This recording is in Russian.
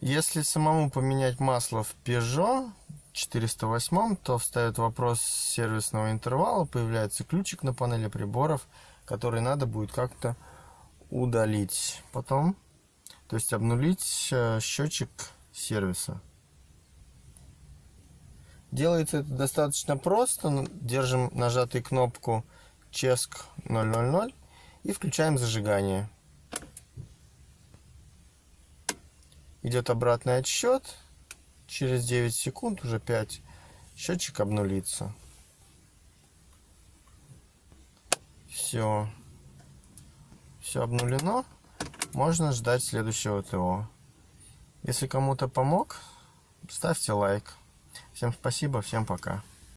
Если самому поменять масло в Peugeot 408, то встает вопрос сервисного интервала, появляется ключик на панели приборов, который надо будет как-то удалить. Потом, то есть обнулить э, счетчик сервиса. Делается это достаточно просто. Держим нажатой кнопку Ческ 000 и включаем зажигание. Идет обратный отсчет. Через 9 секунд, уже 5, счетчик обнулится. Все. Все обнулено. Можно ждать следующего ТО. Если кому-то помог, ставьте лайк. Всем спасибо, всем пока.